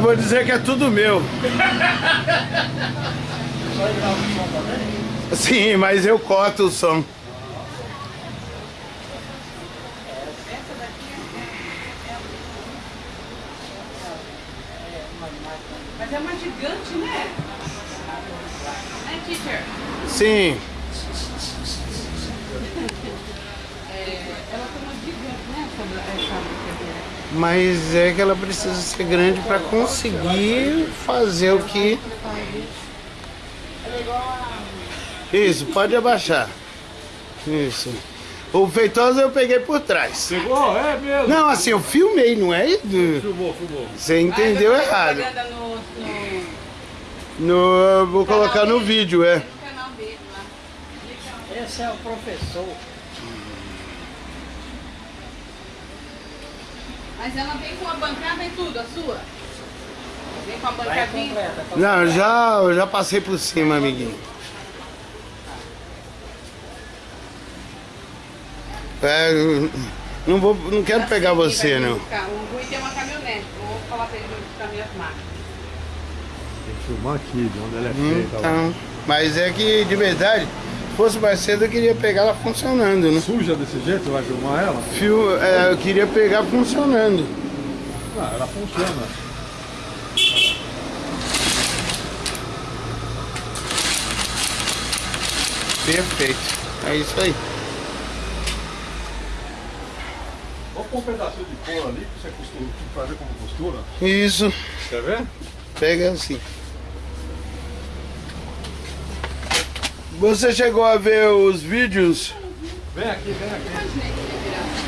vou dizer que é tudo meu. Sim, mas eu corto o som. Mas é uma gigante, né? Né, teacher? Sim. É, ela tem uma gigante, né? Essa, essa brincadeira. Mas é que ela precisa ser grande para conseguir fazer o que. Isso, pode abaixar. Isso. O feitoso eu peguei por trás. Pegou? É mesmo. Não, assim, eu filmei, não é? Filmou, filmou. Você entendeu Ah, errado. No, vou colocar no vídeo, é. Esse é o professor. Mas ela vem com a bancada e tudo, a sua? Vem com a Vai bancadinha? completa. Não, eu já, eu já passei por cima, amiguinho. É, não, vou, não quero pegar Assim, você, vai não. buscar. O Rui tem uma caminhonete. Vou falar pra ele buscar minhas máquinas. Tem que filmar aqui, de onde ela é feita. lá. Então, mas é que, de verdade, fosse mais cedo, eu queria pegar ela funcionando, né? Suja desse jeito, vai filmar ela? Fio, é, eu queria pegar funcionando. Ah, ela funciona. Perfeito. É isso aí. Vou pôr um pedacinho de couro ali pra você costura, fazer como costura. Isso. Quer ver? Pega assim. Você chegou a ver os vídeos? Vem aqui, vem aqui.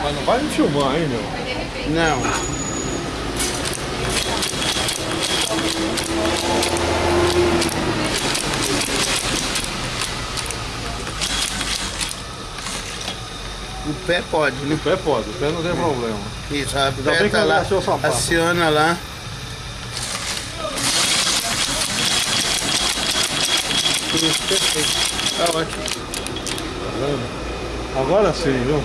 Mas não vai me filmar, hein, meu? Mas de repente. Não. O pé pode, né? O pé pode, o pé não tem problema. Isso, aperta eu lá, aciona lá. Isso, perfeito. Ótimo. Tá vendo? Agora sim, viu?